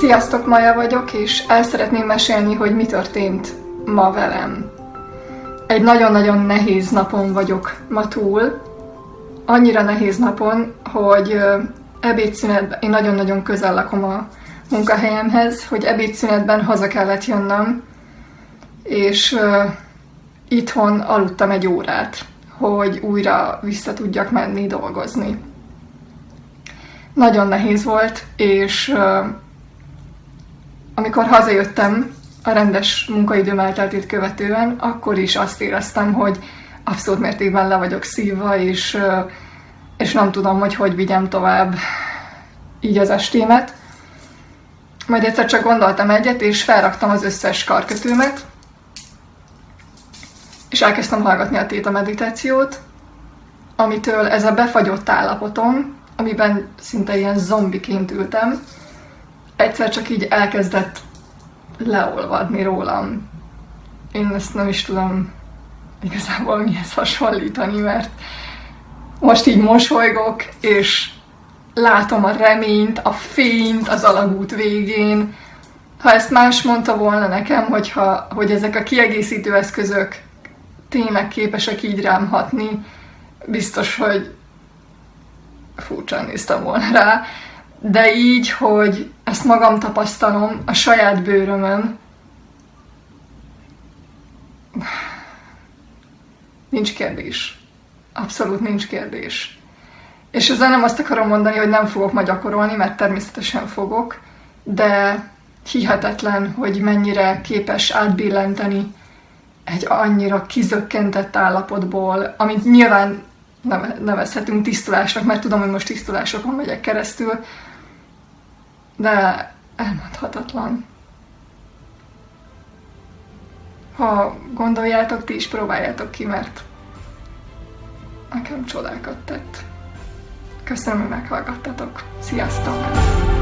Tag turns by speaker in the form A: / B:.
A: Sziasztok, Maja vagyok, és el szeretném mesélni, hogy mi történt ma velem. Egy nagyon-nagyon nehéz napon vagyok ma túl. Annyira nehéz napon, hogy ebédszünetben, én nagyon-nagyon közel lakom a munkahelyemhez, hogy ebédszünetben haza kellett jönnöm, és itthon aludtam egy órát, hogy újra vissza tudjak menni dolgozni. Nagyon nehéz volt, és amikor hazajöttem a rendes munkaidőm elteltét követően, akkor is azt éreztem, hogy abszolút mértékben le vagyok szívva, és, és nem tudom, hogy hogy vigyem tovább így az estémet. Majd egyszer csak gondoltam egyet, és felraktam az összes karkötőmet, és elkezdtem hallgatni a téta meditációt, amitől ez a befagyott állapotom, amiben szinte ilyen zombiként ültem, egyszer csak így elkezdett leolvadni rólam. Én ezt nem is tudom igazából mihez hasonlítani, mert most így mosolygok, és látom a reményt, a fényt az alagút végén. Ha ezt más mondta volna nekem, hogyha, hogy ezek a kiegészítő eszközök tényleg képesek így rám hatni, biztos, hogy furcsán néztem volna rá. De így, hogy ezt magam tapasztalom a saját bőrömön, nincs kérdés. Abszolút nincs kérdés. És ezzel nem azt akarom mondani, hogy nem fogok ma gyakorolni, mert természetesen fogok, de hihetetlen, hogy mennyire képes átbillenteni egy annyira kizökkentett állapotból, amit nyilván nevezhetünk tisztulásnak, mert tudom, hogy most tisztulásokon megyek keresztül, de elmondhatatlan. Ha gondoljátok, ti is próbáljátok ki, mert nekem csodákat tett. Köszönöm, hogy meghallgattatok. Sziasztok!